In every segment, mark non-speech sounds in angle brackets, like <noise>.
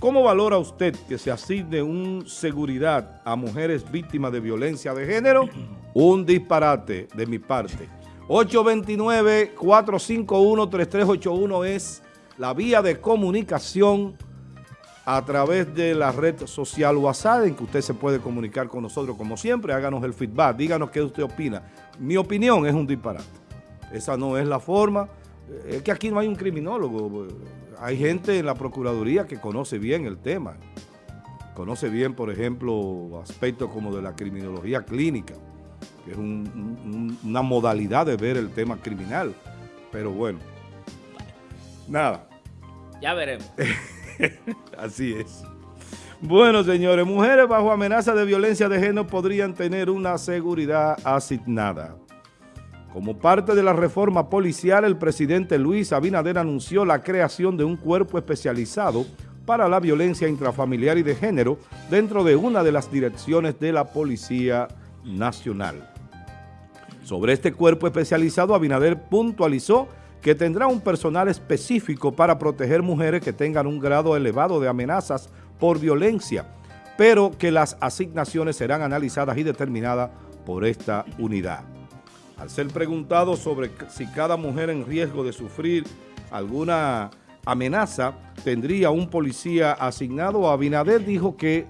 ¿Cómo valora usted que se asigne un seguridad a mujeres víctimas de violencia de género? <clears throat> Un disparate de mi parte. 829-451-3381 es la vía de comunicación a través de la red social WhatsApp en que usted se puede comunicar con nosotros como siempre. Háganos el feedback, díganos qué usted opina. Mi opinión es un disparate. Esa no es la forma. Es que aquí no hay un criminólogo hay gente en la Procuraduría que conoce bien el tema, conoce bien, por ejemplo, aspectos como de la criminología clínica, que es una modalidad de ver el tema criminal, pero bueno, nada. Ya veremos. <laughs> Así es. Bueno, señores, mujeres bajo amenaza de violencia de género podrían tener una seguridad asignada. Como parte de la reforma policial, el presidente Luis Abinader anunció la creación de un cuerpo especializado para la violencia intrafamiliar y de género dentro de una de las direcciones de la Policía Nacional. Sobre este cuerpo especializado, Abinader puntualizó que tendrá un personal específico para proteger mujeres que tengan un grado elevado de amenazas por violencia, pero que las asignaciones serán analizadas y determinadas por esta unidad. Al ser preguntado sobre si cada mujer en riesgo de sufrir alguna amenaza tendría un policía asignado, Abinader dijo que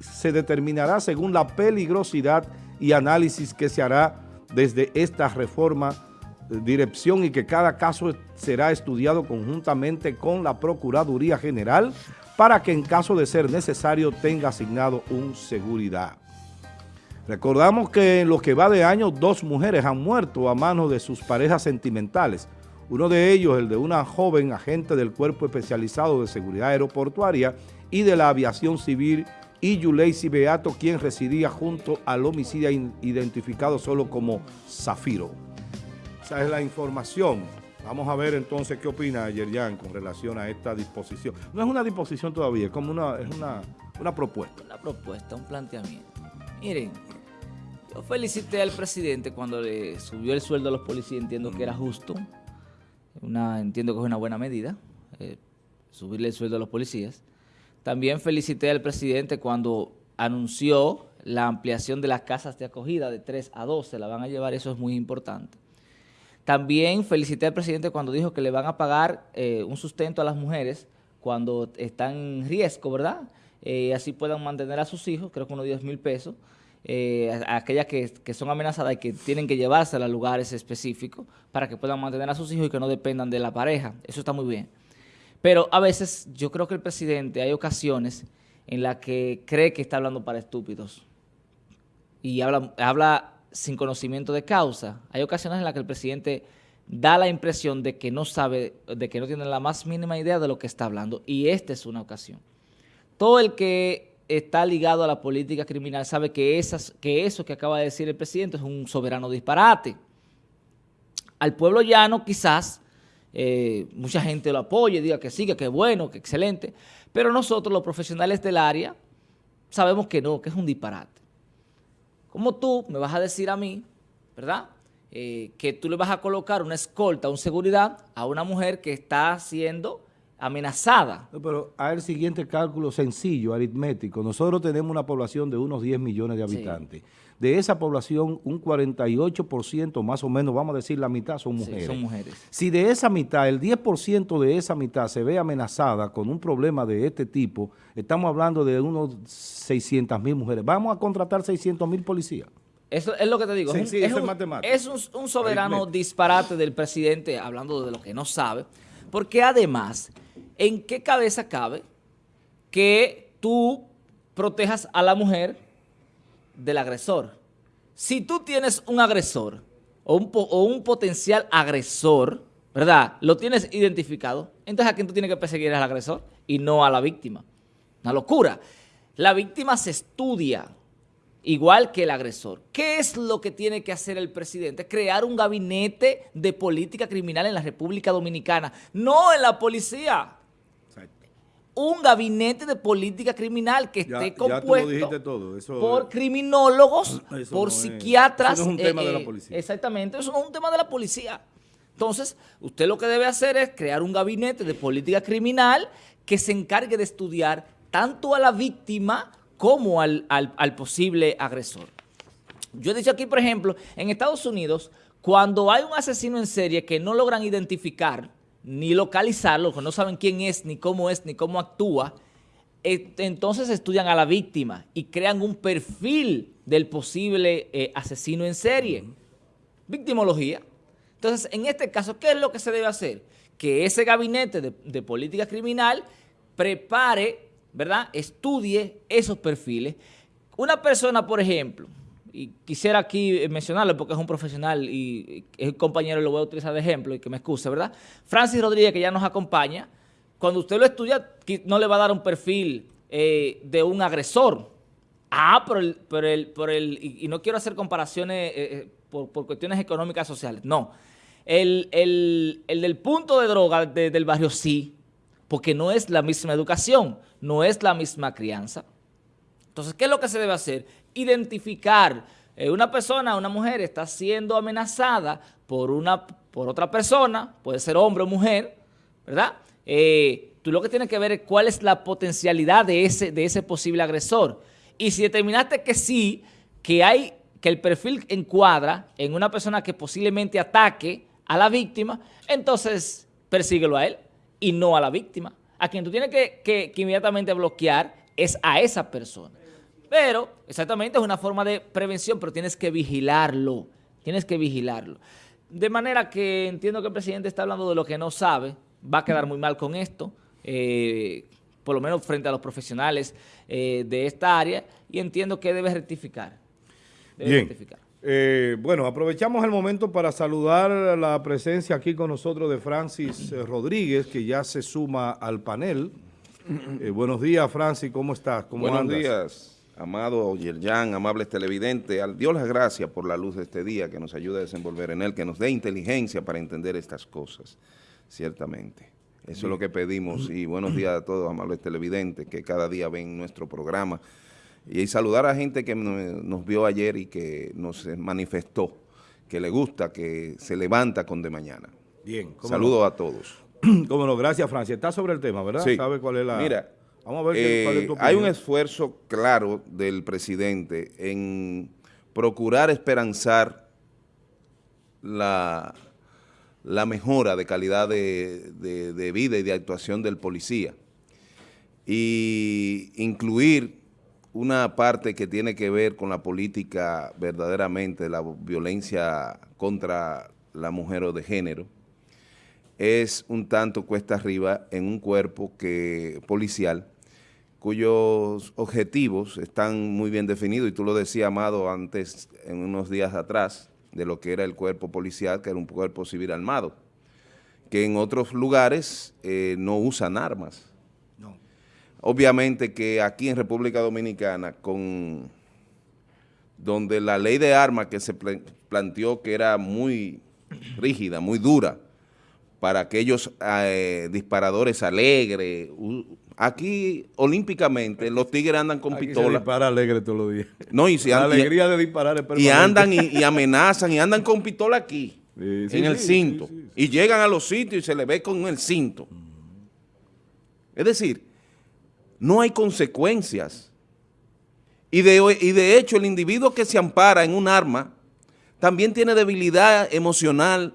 se determinará según la peligrosidad y análisis que se hará desde esta reforma eh, dirección y que cada caso será estudiado conjuntamente con la Procuraduría General para que en caso de ser necesario tenga asignado un seguridad. Recordamos que en lo que va de año, dos mujeres han muerto a manos de sus parejas sentimentales. Uno de ellos, el de una joven agente del Cuerpo Especializado de Seguridad Aeroportuaria y de la Aviación Civil, y Yuleisi Beato, quien residía junto al homicida identificado solo como Zafiro. Esa es la información. Vamos a ver entonces qué opina Yerjan con relación a esta disposición. No es una disposición todavía, es como una, es una, una propuesta. Una propuesta, un planteamiento. Miren, yo felicité al presidente cuando le subió el sueldo a los policías, entiendo que era justo. Una, entiendo que es una buena medida, eh, subirle el sueldo a los policías. También felicité al presidente cuando anunció la ampliación de las casas de acogida de 3 a 12, la van a llevar, eso es muy importante. También felicité al presidente cuando dijo que le van a pagar eh, un sustento a las mujeres cuando están en riesgo, ¿verdad? Eh, así puedan mantener a sus hijos, creo que unos 10 mil pesos eh, aquellas que, son amenazadas y que tienen que llevarse a lugares específicos para que puedan mantener a sus hijos y que no dependan de la pareja. Eso está muy bien. Pero a veces yo creo que el presidente hay ocasiones en las que cree que está hablando para estúpidos y habla, habla sin conocimiento de causa. Hay ocasiones en las que el presidente da la impresión de que no sabe, de que no tiene la más mínima idea de lo que está hablando y esta es una ocasión. Todo el que está ligado a la política criminal sabe que, esas, que eso que acaba de decir el presidente es un soberano disparate. Al pueblo llano quizás eh, mucha gente lo apoye, diga que sí, que, bueno, que excelente, pero nosotros los profesionales del área sabemos que no, que es un disparate. Como tú me vas a decir a mí, ¿verdad?, eh, que tú le vas a colocar una escolta, una seguridad a una mujer que está haciendo amenazada. pero hay el siguiente cálculo sencillo, aritmético. Nosotros tenemos una población de unos 10 millones de habitantes. De esa población, un 48% más o menos, vamos a decir la mitad, son mujeres. son mujeres. Si de esa mitad, el 10% de esa mitad se ve amenazada con un problema de este tipo, estamos hablando de unos 600 mil mujeres. Vamos a contratar 600 mil policías. Eso es lo que te digo. es, un, un, soberano disparate del presidente, hablando de lo que no sabe, porque además ¿en qué cabeza cabe que tú protejas a la mujer del agresor? Si tú tienes un agresor o un, potencial agresor, ¿verdad? Lo tienes identificado, entonces ¿a quién tú tienes que perseguir al agresor y no a la víctima? Una locura. La víctima se estudia igual que el agresor. ¿Qué es lo que tiene que hacer el presidente? Crear un gabinete de política criminal en la República Dominicana, no en la policía un gabinete de política criminal que esté compuesto por criminólogos, por psiquiatras. eso no es un tema de la eh, policía. Exactamente, eso no es un tema de la policía. Entonces, usted lo que debe hacer es crear un gabinete de política criminal que se encargue de estudiar tanto a la víctima como al, al posible agresor. Yo he dicho aquí, por ejemplo, en Estados Unidos, cuando hay un asesino en serie que no logran identificar ni localizarlo, que no saben quién es, ni cómo es, ni cómo actúa, eh, entonces estudian a la víctima y crean un perfil del posible eh, asesino en serie. Victimología. Entonces, en este caso, ¿qué es lo que se debe hacer? Que ese gabinete de, de política criminal prepare, ¿verdad? Estudie esos perfiles. Una persona, por ejemplo, y quisiera aquí mencionarlo porque es un profesional y es un compañero, lo voy a utilizar de ejemplo y que me excuse, ¿verdad? Francis Rodríguez, que ya nos acompaña, cuando usted lo estudia, no le va a dar un perfil eh, de un agresor. Ah, por el, por el, por el, y, no quiero hacer comparaciones eh, eh, por, cuestiones económicas sociales, no. El, del punto de droga del barrio sí, porque no es la misma educación, no es la misma crianza. Entonces, ¿qué es lo que se debe hacer? Identificar eh, una persona, una mujer está siendo amenazada por, una, por otra persona, puede ser hombre o mujer, ¿verdad? Eh, tú lo que tienes que ver es cuál es la potencialidad de ese, de ese posible agresor. Y si determinaste que sí, que hay que el perfil encuadra en una persona que posiblemente ataque a la víctima, entonces persíguelo a él y no a la víctima. A quien tú tienes que, que inmediatamente bloquear es a esa persona. Pero, exactamente, es una forma de prevención, pero tienes que vigilarlo, tienes que vigilarlo. De manera que entiendo que el presidente está hablando de lo que no sabe, va a quedar muy mal con esto, eh, por lo menos frente a los profesionales eh, de esta área, y entiendo que debe rectificar. Bien. Eh, bueno, aprovechamos el momento para saludar la presencia aquí con nosotros de Francis Rodríguez, que ya se suma al panel. buenos días, Francis, ¿cómo estás? ¿Cómo buenos días amado Yerjan, amables televidentes, al Dios las gracias por la luz de este día, que nos ayude a desenvolver en él, que nos dé inteligencia para entender estas cosas, ciertamente. Eso es lo que pedimos y buenos días a todos, amables televidentes, que cada día ven nuestro programa. Y saludar a gente que nos vio ayer y que nos manifestó que le gusta, que se levanta con de mañana. Bien. Saludos a todos. <clears throat> Cómo no, gracias Francia. Está sobre el tema, ¿verdad? Sí. ¿Sabe cuál es la...? Mira, eh, hay un esfuerzo claro del presidente en procurar esperanzar la, la mejora de calidad de, vida y de actuación del policía. Y incluir una parte que tiene que ver con la política verdaderamente de la violencia contra la mujer o de género, es un tanto cuesta arriba en un cuerpo que policial cuyos objetivos están muy bien definidos, y tú lo decías, Amado, antes, en unos días atrás, de lo que era el cuerpo policial, que era un cuerpo civil armado, que en otros lugares eh, no usan armas. No. Obviamente que aquí en República Dominicana, con donde la ley de armas que se planteó que era muy rígida, muy dura, para aquellos eh, disparadores alegres, Aquí, olímpicamente, los tigres andan con Aquí pistola. Se dispara alegre todos los días. No, y si La alegría de disparar es Y andan y, amenazan y andan con pistola aquí, <laughs> en el cinto. y llegan a los sitios y se le ve con el cinto. Es decir, no hay consecuencias. Y de, y de hecho, el individuo que se ampara en un arma también tiene debilidad emocional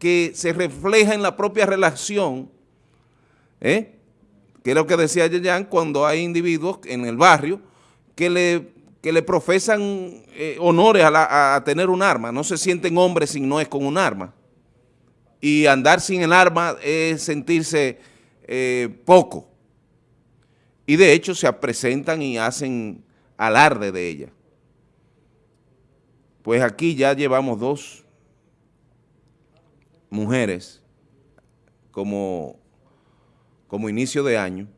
que se refleja en la propia relación, ¿eh? Que es lo que decía Yayan, cuando hay individuos en el barrio que le, le profesan eh, honores a, tener un arma, no se sienten hombres si no es con un arma. Y andar sin el arma es sentirse eh, poco. Y de hecho se presentan y hacen alarde de ella. Pues aquí ya llevamos dos mujeres como como inicio de año,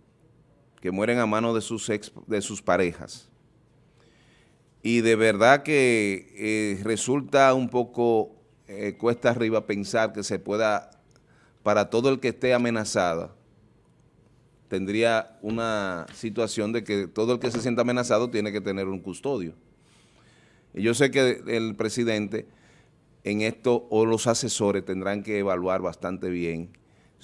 que mueren a manos de sus, de sus parejas. Y de verdad que eh, resulta un poco eh, cuesta arriba pensar que se pueda, para todo el que esté amenazada, tendría una situación de que todo el que se sienta amenazado tiene que tener un custodio. Y yo sé que el presidente en esto, o los asesores tendrán que evaluar bastante bien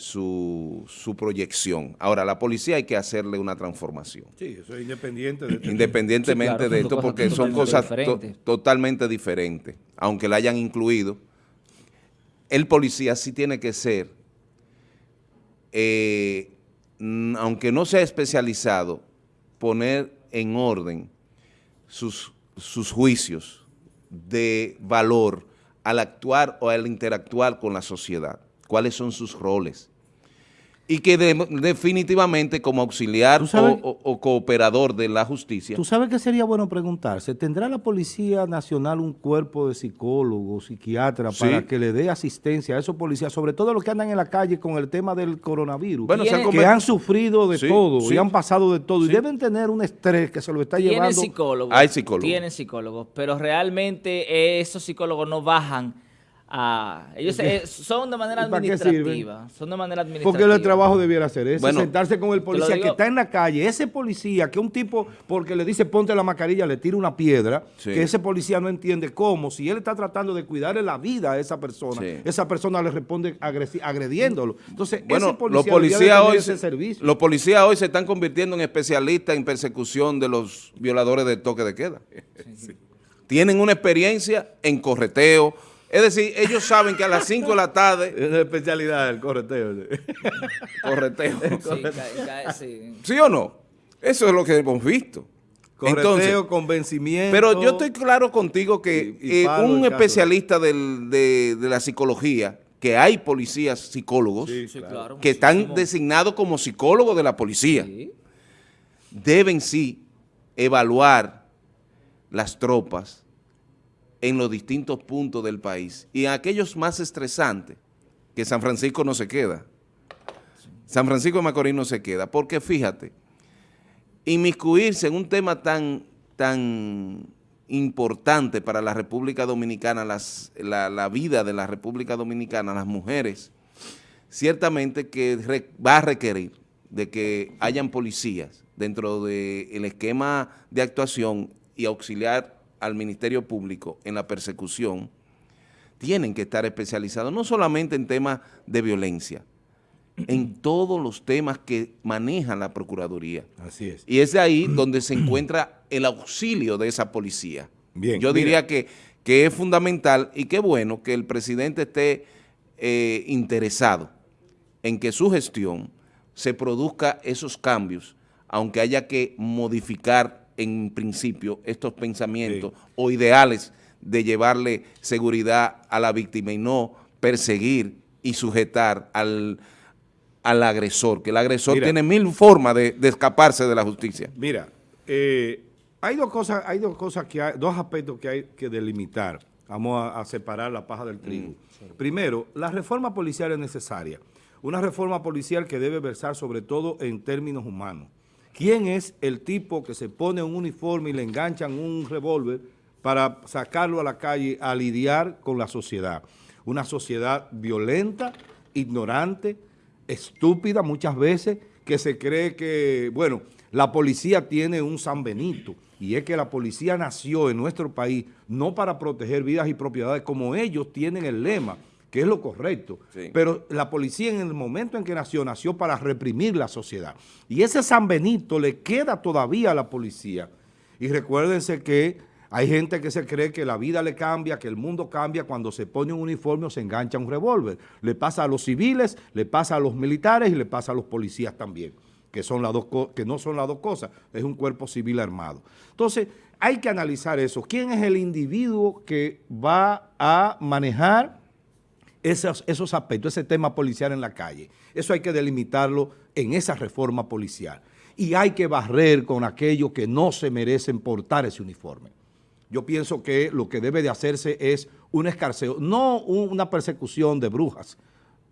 su, su, proyección. Ahora, la policía hay que hacerle una transformación. Sí, eso es independiente de Independientemente sí, claro, de esto, porque son cosas to totalmente diferentes, aunque la hayan incluido. El policía sí tiene que ser, eh, aunque no sea especializado, poner en orden sus, sus juicios de valor al actuar o al interactuar con la sociedad cuáles son sus roles. Y que definitivamente como auxiliar o, cooperador de la justicia. ¿Tú sabes qué sería bueno preguntarse? ¿Tendrá la Policía Nacional un cuerpo de psicólogos, psiquiatras para que le dé asistencia a esos policías, sobre todo los que andan en la calle con el tema del coronavirus, bueno, que han sufrido de todo y han pasado de todo y deben tener un estrés que se lo está llevando? Psicólogos, Hay psicólogos. Tienen psicólogos, pero realmente esos psicólogos no bajan Ah, ellos eh, son de manera administrativa. Son de manera administrativa. Porque el trabajo debiera ser ese, sentarse con el policía que está en la calle, ese policía que un tipo, porque le dice ponte la mascarilla, le tira una piedra, que ese policía no entiende cómo, si él está tratando de cuidarle la vida a esa persona, esa persona le responde agrediéndolo. Entonces, bueno, ese policía los policías hoy ese servicio. Los policías hoy se están convirtiendo en especialistas en persecución de los violadores del toque de queda. <laughs> Tienen una experiencia en correteo, es decir, ellos saben que a las 5 de la tarde... Es una especialidad el correteo. <laughs> Correteo. Sí, sí. o no? Eso es lo que hemos visto. Correteo, convencimiento. Pero yo estoy claro contigo que eh, un especialista de, la psicología, que hay policías psicólogos, que están designados como psicólogos de la policía, deben sí evaluar las tropas, en los distintos puntos del país y en aquellos más estresantes, que San Francisco no se queda. San Francisco de Macorís no se queda, porque fíjate, inmiscuirse en un tema tan, tan importante para la República Dominicana, las, la, vida de la República Dominicana, las mujeres, ciertamente que va a requerir de que hayan policías dentro del esquema de actuación y auxiliar al Ministerio Público en la persecución tienen que estar especializados, no solamente en temas de violencia, en todos los temas que maneja la Procuraduría. Así es. Y es de ahí donde se encuentra el auxilio de esa policía. Bien, Yo diría que, que, es fundamental y qué bueno que el presidente esté eh, interesado en que su gestión se produzca esos cambios, aunque haya que modificar en principio estos pensamientos o ideales de llevarle seguridad a la víctima y no perseguir y sujetar al, al agresor, que el agresor tiene mil formas de, escaparse de la justicia. Mira, eh, hay dos cosas, hay dos cosas que hay, dos aspectos que hay que delimitar. Vamos a, separar la paja del trigo. Mm, Primero, la reforma policial es necesaria. Una reforma policial que debe versar sobre todo en términos humanos. ¿Quién es el tipo que se pone un uniforme y le enganchan un revólver para sacarlo a la calle a lidiar con la sociedad? Una sociedad violenta, ignorante, estúpida muchas veces, que se cree que, bueno, la policía tiene un San Benito, y es que la policía nació en nuestro país no para proteger vidas y propiedades como ellos tienen el lema, que es lo correcto. Pero la policía en el momento en que nació, nació para reprimir la sociedad. Y ese San Benito le queda todavía a la policía. Y recuérdense que hay gente que se cree que la vida le cambia, que el mundo cambia cuando se pone un uniforme o se engancha un revólver. Le pasa a los civiles, le pasa a los militares y le pasa a los policías también, que, son las dos que no son las dos cosas, es un cuerpo civil armado. Entonces, hay que analizar eso. ¿Quién es el individuo que va a manejar esos, aspectos, ese tema policial en la calle. Eso hay que delimitarlo en esa reforma policial. Y hay que barrer con aquellos que no se merecen portar ese uniforme. Yo pienso que lo que debe de hacerse es un escarceo, no una persecución de brujas,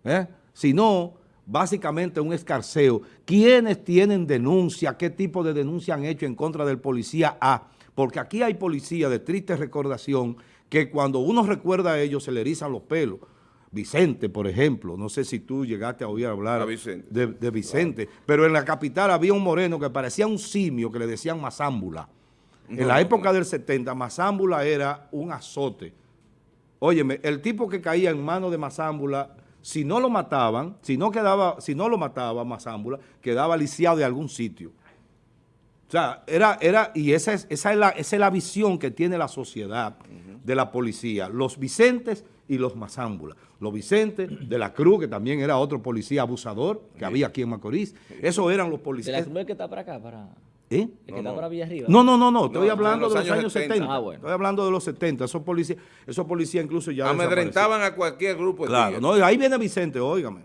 ¿eh? sino básicamente un escarceo. ¿Quiénes tienen denuncia? ¿Qué tipo de denuncia han hecho en contra del policía A? Porque aquí hay policía de triste recordación que cuando uno recuerda a ellos se le erizan los pelos Vicente, por ejemplo, no sé si tú llegaste a oír hablar De, Vicente, pero en la capital había un moreno que parecía un simio que le decían mazámbula. en la época del 70, mazámbula era un azote Óyeme, el tipo que caía en manos de Mazámbula, si no lo mataban, si no, quedaba, si no lo mataba Mazámbula, quedaba lisiado de algún sitio. O sea, era, era y esa es, esa, es la, esa es la visión que tiene la sociedad de la policía. Los Vicentes y los Mazámbulas. Los Vicentes de la Cruz, que también era otro policía abusador que había aquí en Macorís. Esos eran los ¿De la policías. Cruz que está para acá? Para... ¿Eh? ¿El que está para Villa Arriba? No, no, no, no, estoy No, hablando de los años años 70. 70. Ah, bueno. Estoy hablando de los 70. Esos policías, esos policías incluso ya Amedrentaban a cualquier grupo de Claro, no, ahí viene Vicente, óigame.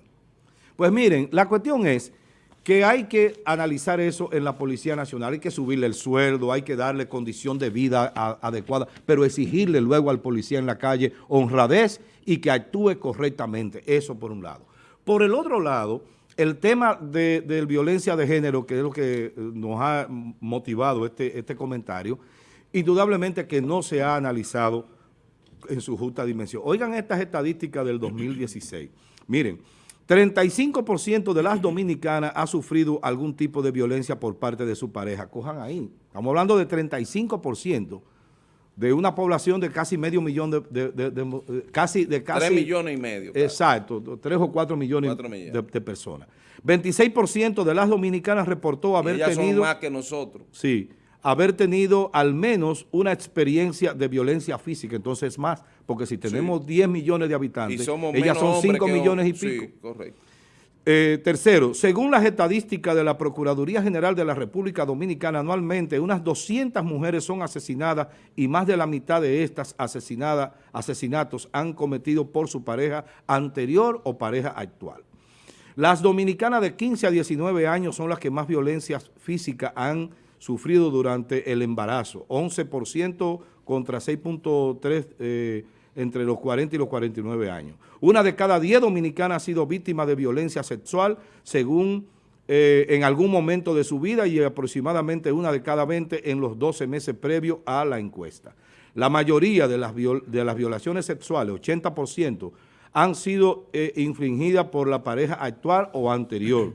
Pues miren, la cuestión es que hay que analizar eso en la Policía Nacional, hay que subirle el sueldo, hay que darle condición de vida adecuada, pero exigirle luego al policía en la calle honradez y que actúe correctamente, eso por un lado. Por el otro lado, el tema de, de violencia de género, que es lo que eh, nos ha motivado este, este comentario, indudablemente que no se ha analizado en su justa dimensión. Oigan estas estadísticas del 2016. Miren, 35% de las dominicanas ha sufrido algún tipo de violencia por parte de su pareja. Cojan ahí. Estamos hablando de 35% de una población de casi medio millón de, de- de- de- casi de casi Tres millones y medio. Exacto, tres o cuatro millones, Cuatro millones. De, personas. 26% de las dominicanas reportó Y haber ellas son tenido más que nosotros. Sí, haber tenido al menos una experiencia de violencia física, entonces más, porque si tenemos 10 millones de Y habitantes, somos ellas son hombres 5 que millones y pico. Sí, correcto. Eh, tercero, según las estadísticas de la Procuraduría General de la República Dominicana, anualmente unas 200 mujeres son asesinadas y más de la mitad de estas asesinadas, asesinatos han cometido por su pareja anterior o pareja actual. Las dominicanas de 15 a 19 años son las que más violencia física han sufrido durante el embarazo, 11% contra 6.3% eh, entre los 40 y los 49 años. Una de cada 10 dominicanas ha sido víctima de violencia sexual, según eh, en algún momento de su vida y aproximadamente una de cada 20 en los 12 meses previos a la encuesta. La mayoría de las, de las violaciones sexuales, 80%, han sido eh, infringidas por la pareja actual o anterior.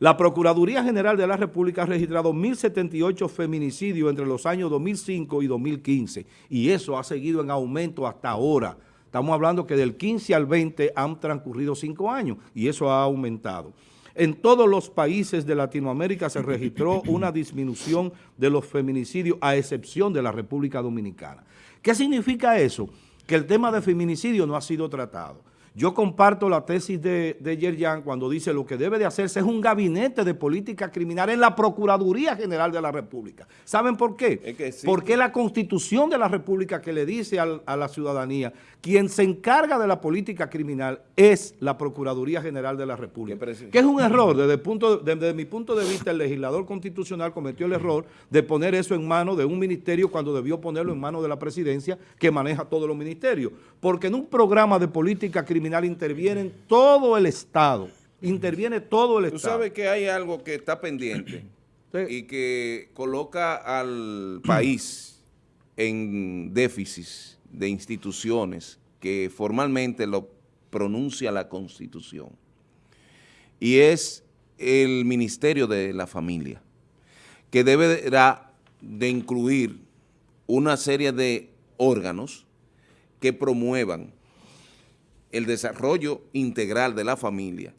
La Procuraduría General de la República ha registrado 1.078 feminicidios entre los años 2005 y 2015 y eso ha seguido en aumento hasta ahora. Estamos hablando que del 15 al 20 han transcurrido cinco años y eso ha aumentado. En todos los países de Latinoamérica se registró una disminución de los feminicidios a excepción de la República Dominicana. ¿Qué significa eso? Que el tema de feminicidio no ha sido tratado. Yo comparto la tesis de, de Yerjan cuando dice lo que debe de hacerse es un gabinete de política criminal en la Procuraduría General de la República. ¿Saben por qué? Es que sí. Porque la Constitución de la República que le dice al- a la ciudadanía, quien se encarga de la política criminal es la Procuraduría General de la República. Que es un error, desde, el punto de- desde mi punto de vista, el legislador constitucional cometió el error de poner eso en manos de un ministerio cuando debió ponerlo en manos de la presidencia que maneja todos los ministerios. Porque en un programa de política criminal interviene todo el Estado, interviene todo el Tú Estado. sabes que hay algo que está pendiente Sí. y que coloca al país en déficit de instituciones que formalmente lo pronuncia la Constitución. Y es el Ministerio de la Familia, que deberá de incluir una serie de órganos que promuevan el desarrollo integral de la familia,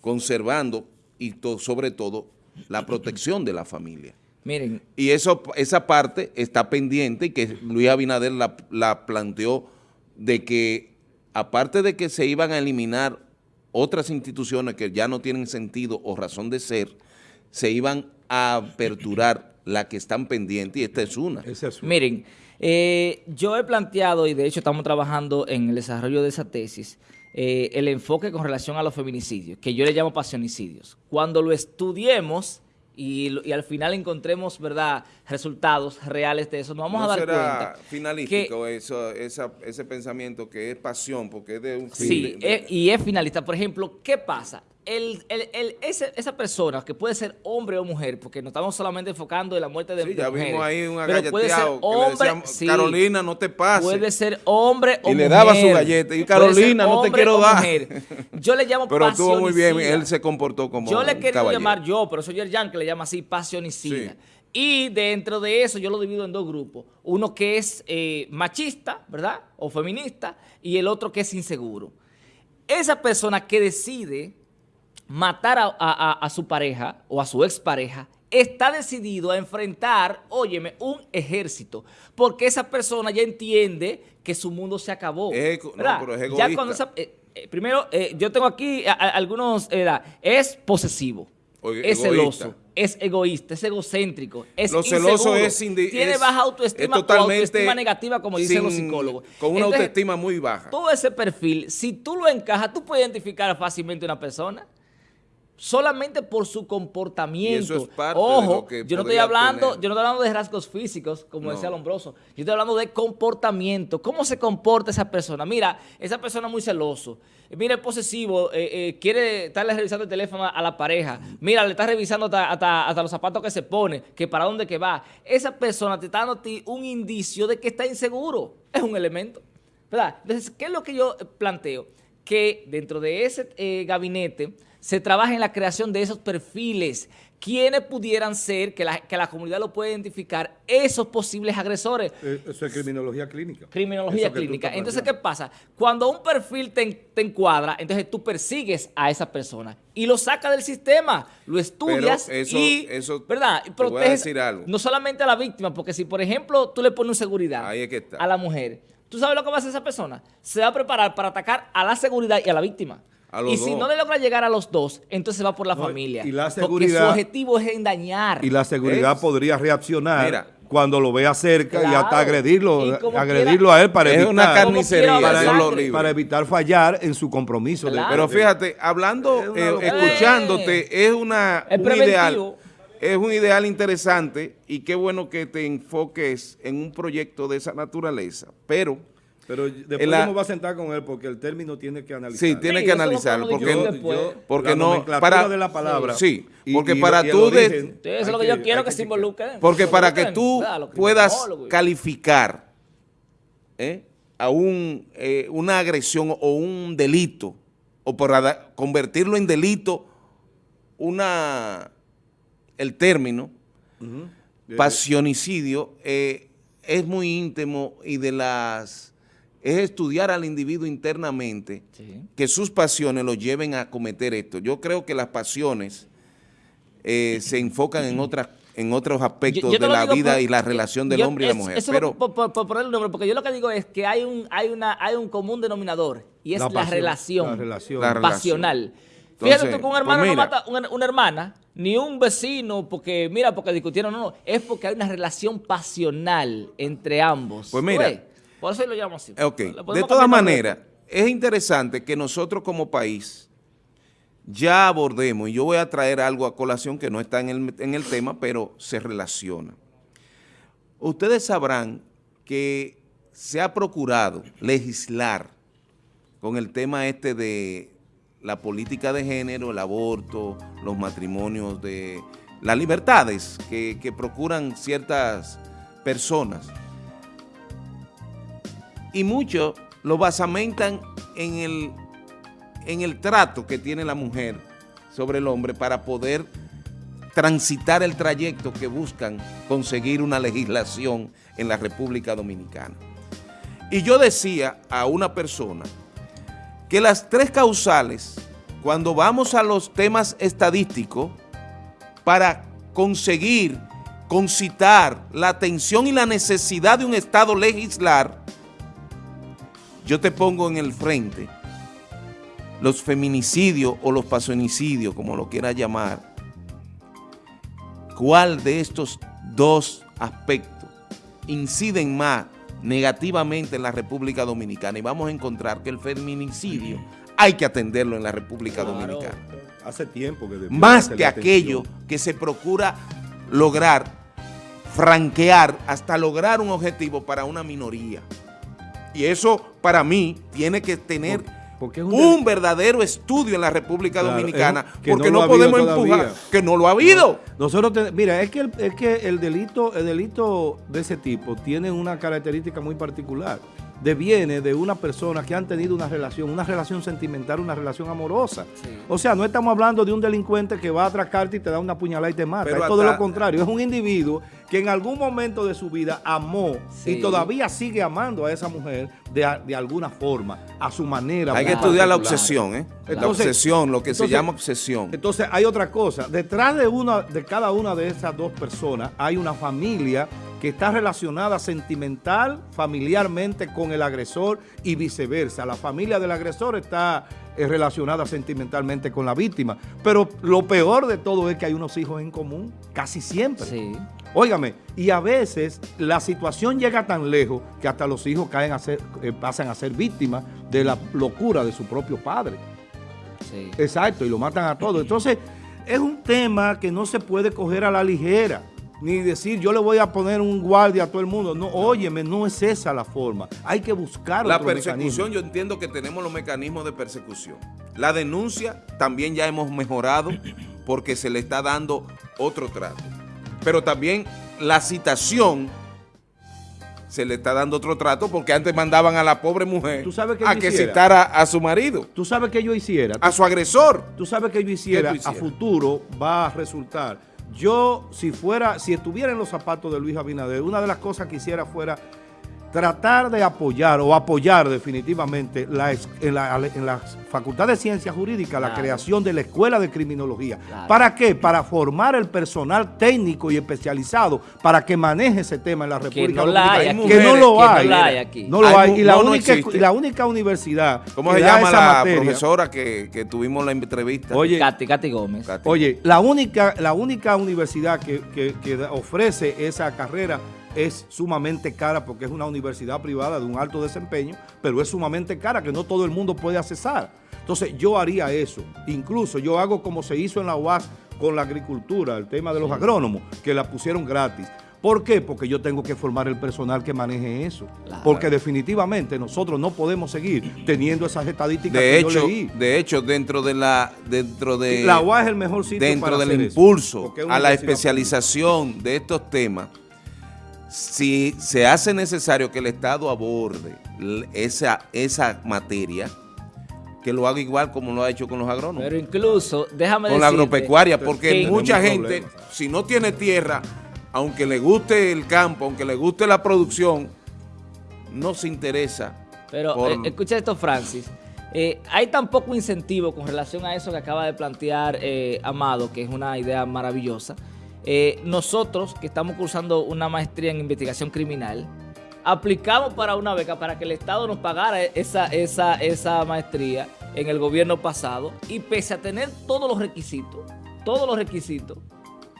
conservando y to- sobre todo la protección de la familia. Miren, Y eso, esa parte está pendiente y que Luis Abinader la, la planteó de que aparte de que se iban a eliminar otras instituciones que ya no tienen sentido o razón de ser, se iban a aperturar las que están pendientes y esta es una. Ese es un- Miren, eh, yo he planteado, y de hecho estamos trabajando en el desarrollo de esa tesis, eh, el enfoque con relación a los feminicidios, que yo le llamo pasionicidios. Cuando lo estudiemos y, al final encontremos, ¿verdad?, resultados reales de eso, nos vamos ¿No a dar será cuenta. finalístico eso, esa- ese pensamiento que es pasión, porque es de un fin Sí, de- de- eh, y es finalista. Por ejemplo, ¿qué pasa? El, el- el- ese- esa persona, que puede ser hombre o mujer, porque no estamos solamente enfocando en la muerte de, Sí, de ya mujeres, vimos ahí un agalleteado que le decían, sí, Carolina, no te pases. Puede ser hombre o Y le mujer. daba su galleta, y Carolina, no te quiero dar. mujer. Yo le llamo <laughs> Pero estuvo muy bien, él se comportó como Yo le caballero. llamar yo, pero soy Yerjan que le llama así pasionicida. Sí. Y dentro de eso yo lo divido en dos grupos. Uno que es eh, machista, ¿verdad? O feminista, y el otro que es inseguro. Esa persona que decide matar a, su pareja o a su expareja está decidido a enfrentar, óyeme, un ejército, porque esa persona ya entiende que su mundo se acabó. no, pero es egoísta. Eh, eh, primero, yo tengo aquí algunos, es posesivo, es celoso es egoísta, es egocéntrico, es Lo celoso es tiene baja autoestima o autoestima negativa, como dicen los psicólogos. Con una autoestima muy baja. Todo ese perfil, si tú lo encajas, tú puedes identificar fácilmente a una persona solamente por su comportamiento. Ojo, yo no estoy hablando, yo no estoy hablando de rasgos físicos, como decía Lombroso. Yo estoy hablando de comportamiento. ¿Cómo se comporta esa persona? Mira, esa persona muy celoso. Mira, es posesivo, eh, eh, quiere estarle revisando el teléfono a, la pareja. Mira, le está revisando hasta, los zapatos que se pone, que para dónde que va. Esa persona te está dando a ti un indicio de que está inseguro. Es un elemento. ¿Verdad? Entonces, ¿qué es lo que yo planteo? Que dentro de ese eh, gabinete se trabaja en la creación de esos perfiles. ¿Quiénes pudieran ser, que la, que la comunidad lo puede identificar, esos posibles agresores? Eh, eso es criminología clínica. Criminología clínica. Entonces, ¿qué pasa? Cuando un perfil te, encuadra, entonces tú persigues a esa persona y lo sacas del sistema, lo estudias y, eso, ¿verdad? Y proteges no solamente a la víctima, porque si, por ejemplo, tú le pones seguridad a la mujer, ¿tú sabes lo que va a hacer esa persona? Se va a preparar para atacar a la seguridad y a la víctima y si no le logra llegar a los dos, entonces va por la familia. Y la seguridad, porque su objetivo es engañar. Y la seguridad podría reaccionar cuando lo vea cerca y hasta agredirlo, agredirlo a él para evitar, una carnicería, para, evitar fallar en su compromiso. Pero fíjate, hablando, eh, escuchándote, es una un ideal. Es un ideal interesante y qué bueno que te enfoques en un proyecto de esa naturaleza. Pero pero después la, va a sentar con él porque el término tiene que analizar. Sí, tiene que analizarlo. Porque, porque no... Para, de la palabra. Sí, porque para tú... eso es lo que yo quiero que, se involucre. Porque para que tú puedas calificar ¿eh? a un, eh, una agresión o un delito, o para convertirlo en delito, una el término, pasionicidio, eh, es muy íntimo y de las es estudiar al individuo internamente, que sus pasiones lo lleven a cometer esto. Yo creo que las pasiones eh, se enfocan en otras en otros aspectos de la vida y la relación del hombre y la mujer. pero, por, poner el nombre, porque yo lo que digo es que hay un, hay una, hay un común denominador y es la, relación, pasional. Fíjate tú que un hermano pues no mata una, una, hermana, ni un vecino, porque mira, porque discutieron, no, no, es porque hay una relación pasional entre ambos. Pues mira, por eso lo llamamos así. Ok, de todas maneras, es interesante que nosotros como país ya abordemos, y yo voy a traer algo a colación que no está en el, en el tema, pero se relaciona. Ustedes sabrán que se ha procurado legislar con el tema este de la política de género, el aborto, los matrimonios de las libertades que, que procuran ciertas personas y muchos lo basamentan en el, en el trato que tiene la mujer sobre el hombre para poder transitar el trayecto que buscan conseguir una legislación en la República Dominicana. Y yo decía a una persona que las tres causales, cuando vamos a los temas estadísticos, para conseguir concitar la atención y la necesidad de un Estado legislar, yo te pongo en el frente los feminicidios o los pasonicidios, como lo quieras llamar, ¿cuál de estos dos aspectos inciden más negativamente en la República Dominicana? Y vamos a encontrar que el feminicidio hay que atenderlo en la República Dominicana. Hace tiempo que... Más que aquello que se procura lograr, franquear, hasta lograr un objetivo para una minoría. Y eso para mí tiene que tener un, verdadero estudio en la República Dominicana, porque no, podemos empujar que no lo ha habido. nosotros, mira, es que, el, que el delito, el delito de ese tipo tiene una característica muy particular. deviene de una persona que han tenido una relación, una relación sentimental, una relación amorosa. Sí. O sea, no estamos hablando de un delincuente que va a atracarte y te da una puñalada y te mata. Pero es todo lo contrario. Es un individuo que en algún momento de su vida amó Sí. y todavía sigue amando a esa mujer de, de alguna forma, a su manera. Hay que estudiar la obsesión, ¿eh? la obsesión, lo que se llama obsesión. Entonces hay otra cosa, detrás de una de cada una de esas dos personas hay una familia que está relacionada sentimental, familiarmente con el agresor y viceversa. La familia del agresor está relacionada sentimentalmente con la víctima. Pero lo peor de todo es que hay unos hijos en común, casi siempre. Sí. Óigame, y a veces la situación llega tan lejos que hasta los hijos caen a ser, eh, pasan a ser víctimas de la locura de su propio padre. Sí. Exacto, y lo matan a todos. Entonces, es un tema que no se puede coger a la ligera, ni decir yo le voy a poner un guardia a todo el mundo. No, óyeme, no es esa la forma. Hay que buscar La otro persecución, mecanismo. yo entiendo que tenemos los mecanismos de persecución. La denuncia también ya hemos mejorado porque se le está dando otro trato. Pero también la citación se le está dando otro trato porque antes mandaban a la pobre mujer ¿Tú sabes qué a que hiciera? citara a su marido, Tú sabes que yo hiciera. a su agresor. Tú sabes que yo hiciera, a futuro va a resultar. Yo, si fuera, si estuviera en los zapatos de Luis Abinader, una de las cosas que hiciera fuera tratar de apoyar o apoyar definitivamente la en, la, en la Facultad de Ciencias Jurídicas la creación de la Escuela de Criminología. Claro. ¿Para qué? Para formar el personal técnico y especializado para que maneje ese tema en la República no la hay Dominicana. Que no lo Que no hay. la hay aquí. No lo Hay Y la, no, no única, y la única universidad ¿Cómo que se llama esa la materia- profesora que, que tuvimos la entrevista? Oye, Katy, Katy Gómez. Katy. Oye, la única, la única universidad que, que- ofrece esa carrera es sumamente cara porque es una universidad privada de un alto desempeño, pero es sumamente cara que no todo el mundo puede accesar. Entonces yo haría eso. Incluso yo hago como se hizo en la UAS con la agricultura, el tema de los agrónomos, que la pusieron gratis. ¿Por qué? Porque yo tengo que formar el personal que maneje eso. Claro. Porque definitivamente nosotros no podemos seguir teniendo esas estadísticas de que hecho, yo leí. de hecho, dentro de la, dentro de la UAS es el mejor sitio dentro para del hacer impulso a la especialización de estos temas, si se hace necesario que el Estado aborde esa, esa materia, que lo haga igual como lo ha hecho con los agrónomos, Pero incluso, déjame con la agropecuaria, que- porque que- mucha gente, problemas. si no tiene tierra, aunque le guste el campo, aunque le guste la producción, no se interesa. Pero por- eh, escucha esto, Francis. Eh, hay tan poco incentivo con relación a eso que acaba de plantear eh, Amado, que es una idea maravillosa. Eh, nosotros, que estamos cursando una maestría en investigación criminal, aplicamos para una beca para que el Estado nos pagara esa, esa, esa maestría en el gobierno pasado y pese a tener todos los requisitos, todos los requisitos,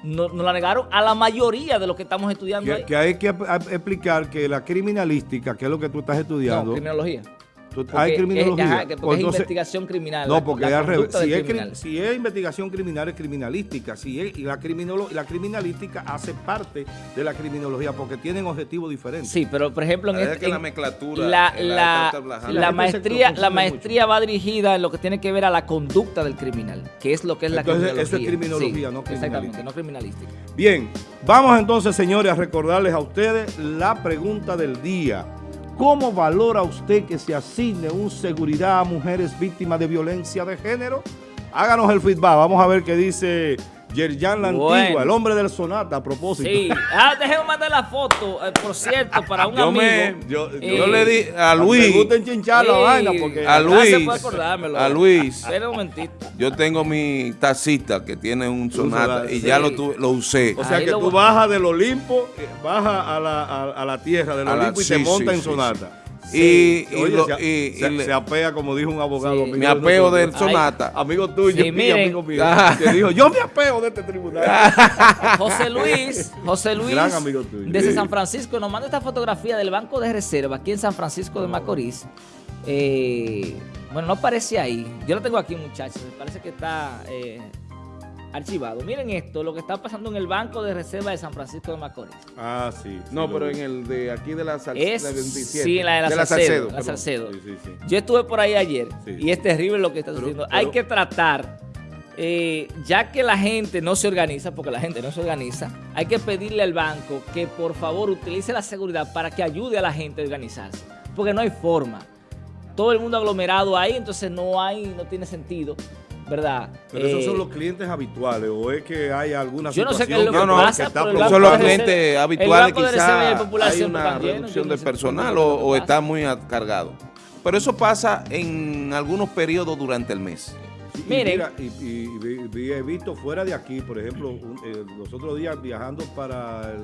no- nos la negaron a la mayoría de los que estamos estudiando ahí. Que, que hay que explicar que la criminalística, que es lo que tú estás No, estudiando, criminología. Porque hay es- criminología. ajá, que porque es investigación criminal. no, la- porque la es al revés. conducta Si es, criminal. si es investigación criminal, es criminalística. Si es, y la, criminolo- la criminalística hace parte de la criminología porque tienen objetivos diferentes. Sí, pero por ejemplo en, La este- es que la en- la, en la la- la La maestría, la mucho. maestría va dirigida en lo que tiene que ver a la conducta del criminal, que es lo que es la Entonces, criminología. eso es criminología, Sí, no criminalística. Exactamente, no criminalística. Bien, vamos entonces, señores, a recordarles a ustedes la pregunta del día. ¿Cómo valora usted que se asigne un seguridad a mujeres víctimas de violencia de género? Háganos el feedback. Vamos a ver qué dice Yerjan La Bueno. Antigua, el hombre del Sonata, a propósito. Sí, ah, déjeme mandar la foto, eh, por cierto, para un Yo amigo. me- yo- Eh, le di a Me Luis, gusta enchinchar la sí, vaina porque... A gracias Luis, a Luis. Espera un momentito. yo tengo mi tacita que tiene un sonata sonata, y sí. ya lo, tuve- lo usé. O sea Ahí que tú bajas del Olimpo, eh, bajas a la, a, a la tierra del A la- Olimpo y te sí, montas sí, en sí. Y, y Oye, lo- se, y- se- y le- se apea, como dijo un abogado. Sí. amigo me de apeo del sonata. Amigo tuyo Sí, miren. amigo mío. Ah. Que <laughs> dijo, yo me apeo de este tribunal. <laughs> José Luis, José Luis, Gran amigo tuyo. desde Sí. San Francisco, nos manda esta fotografía del Banco de Reserva aquí en San Francisco de Macorís. Eh, bueno, no aparece ahí. Yo lo tengo aquí, muchachos. Me parece que está eh, archivado. Miren esto, lo que está pasando en el Banco de Reserva de San Francisco de Macorís. Ah, sí. No, pero en el de aquí de la, Sal- Es, la 27. sí, la de la, Salcedo, la. Salcedo. Sí, sí. Yo estuve por ahí ayer y es terrible lo que está sucediendo. Hay que tratar, eh, ya que la gente no se organiza, porque la gente no se organiza, hay que pedirle al banco que por favor utilice la seguridad para que ayude a la gente a organizarse. porque no hay forma. Todo el mundo aglomerado ahí, entonces no hay, no tiene sentido. ¿Verdad? Pero esos Eh, son los clientes habituales o es que hay alguna Yo no sé qué es situación lo que que- pasa, que está Son Banco los de clientes Reserva- habituales, quizás hay una reducción de no personal o, está muy cargado. Pero eso pasa en algunos periodos durante el mes. Y Miren. mira, y, y- y vi- he visto fuera de aquí, por ejemplo, un- eh, los otros días viajando para el,